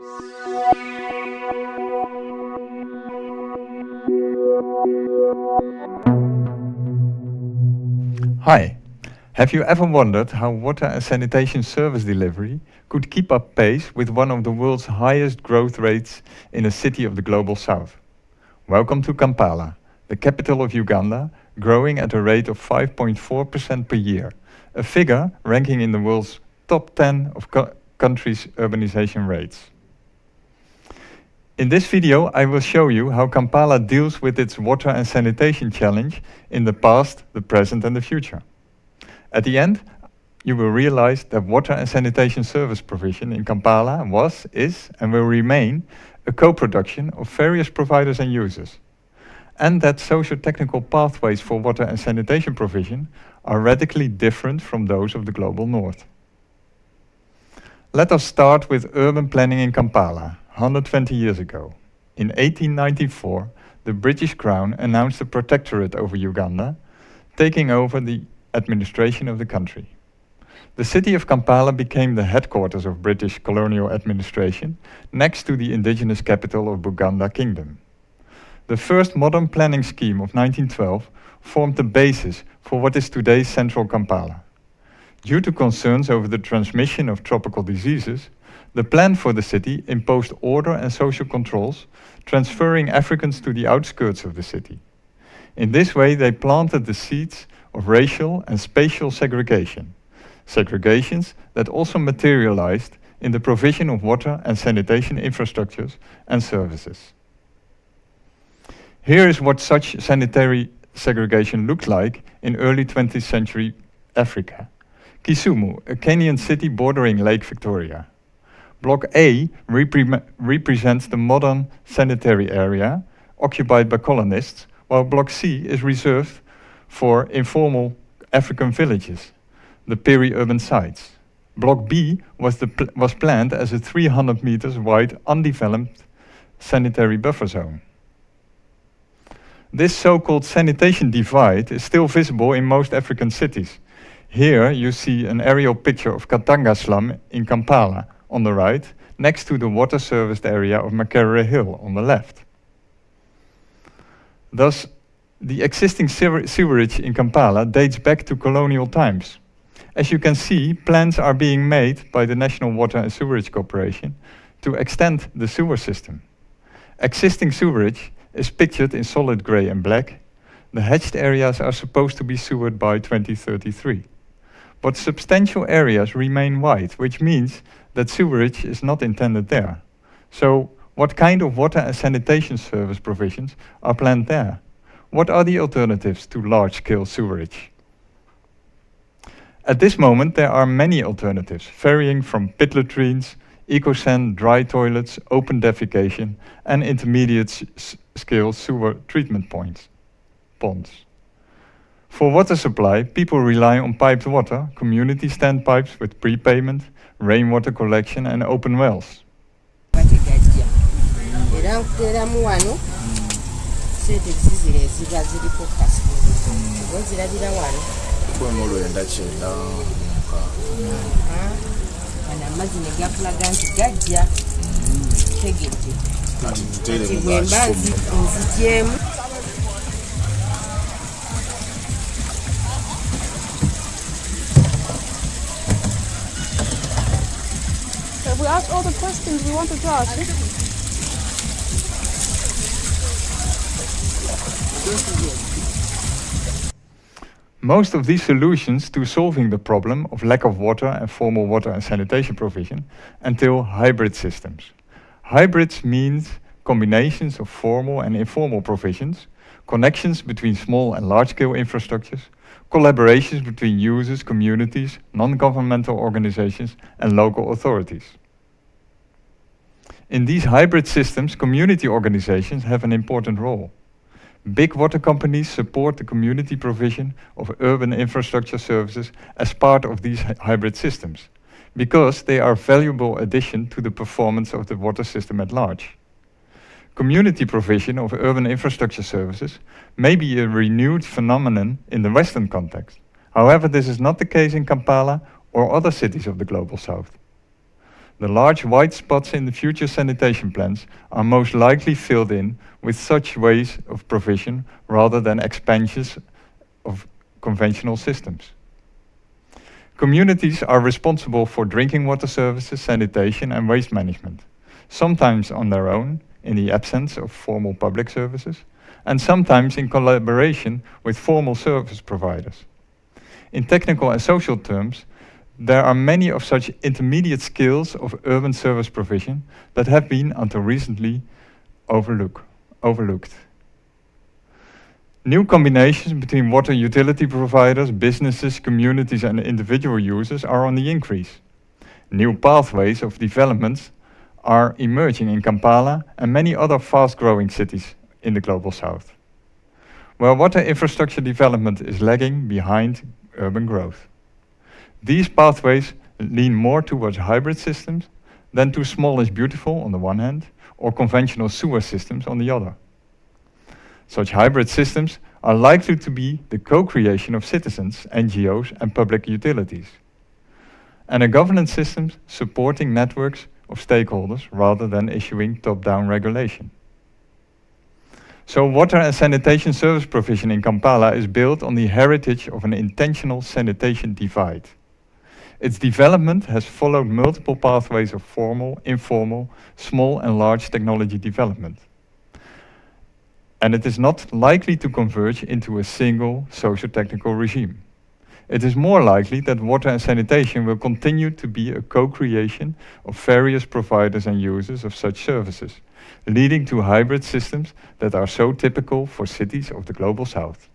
Hi, have you ever wondered how water and sanitation service delivery could keep up pace with one of the world's highest growth rates in a city of the global south? Welcome to Kampala, the capital of Uganda, growing at a rate of 5.4% per year, a figure ranking in the world's top 10 of co countries' urbanization rates. In this video, I will show you how Kampala deals with its water and sanitation challenge in the past, the present and the future. At the end, you will realize that water and sanitation service provision in Kampala was, is and will remain a co-production of various providers and users. And that socio-technical pathways for water and sanitation provision are radically different from those of the global north. Let us start with urban planning in Kampala, 120 years ago. In 1894, the British Crown announced a protectorate over Uganda, taking over the administration of the country. The city of Kampala became the headquarters of British colonial administration, next to the indigenous capital of Buganda Kingdom. The first modern planning scheme of 1912 formed the basis for what is today's central Kampala. Due to concerns over the transmission of tropical diseases, the plan for the city imposed order and social controls, transferring Africans to the outskirts of the city. In this way, they planted the seeds of racial and spatial segregation, segregations that also materialized in the provision of water and sanitation infrastructures and services. Here is what such sanitary segregation looked like in early 20th century Africa. Kisumu, a Kenyan city bordering Lake Victoria. Block A repre represents the modern sanitary area occupied by colonists, while Block C is reserved for informal African villages, the peri-urban sites. Block B was, pl was planned as a 300 meters wide undeveloped sanitary buffer zone. This so-called sanitation divide is still visible in most African cities. Here you see an aerial picture of Katanga slum in Kampala, on the right, next to the water serviced area of Makerere Hill on the left. Thus, the existing sewerage in Kampala dates back to colonial times. As you can see, plans are being made by the National Water and Sewerage Corporation to extend the sewer system. Existing sewerage is pictured in solid grey and black. The hatched areas are supposed to be sewered by 2033. But substantial areas remain white, which means that sewerage is not intended there. So what kind of water and sanitation service provisions are planned there? What are the alternatives to large-scale sewerage? At this moment, there are many alternatives, varying from pit latrines, eco-san, dry toilets, open defecation, and intermediate-scale sewer treatment points, ponds. For water supply, people rely on piped water, community standpipes with prepayment, rainwater collection and open wells. We asked all the questions we wanted to ask. Most of these solutions to solving the problem of lack of water and formal water and sanitation provision entail hybrid systems. Hybrids means combinations of formal and informal provisions, connections between small and large-scale infrastructures, collaborations between users, communities, non-governmental organizations and local authorities. In these hybrid systems, community organizations have an important role. Big water companies support the community provision of urban infrastructure services as part of these hybrid systems, because they are valuable addition to the performance of the water system at large. Community provision of urban infrastructure services may be a renewed phenomenon in the Western context. However, this is not the case in Kampala or other cities of the Global South. The large white spots in the future sanitation plans are most likely filled in with such ways of provision rather than expansions of conventional systems. Communities are responsible for drinking water services, sanitation and waste management, sometimes on their own in the absence of formal public services, and sometimes in collaboration with formal service providers. In technical and social terms, there are many of such intermediate skills of urban service provision that have been, until recently, overlook, overlooked. New combinations between water utility providers, businesses, communities and individual users are on the increase. New pathways of developments are emerging in Kampala and many other fast-growing cities in the Global South, where water infrastructure development is lagging behind urban growth. These pathways lean more towards hybrid systems than to small is beautiful on the one hand, or conventional sewer systems on the other. Such hybrid systems are likely to be the co-creation of citizens, NGOs and public utilities, and a governance system supporting networks of stakeholders rather than issuing top-down regulation. So water and sanitation service provision in Kampala is built on the heritage of an intentional sanitation divide. Its development has followed multiple pathways of formal, informal, small and large technology development. And it is not likely to converge into a single socio-technical regime. It is more likely that water and sanitation will continue to be a co-creation of various providers and users of such services, leading to hybrid systems that are so typical for cities of the Global South.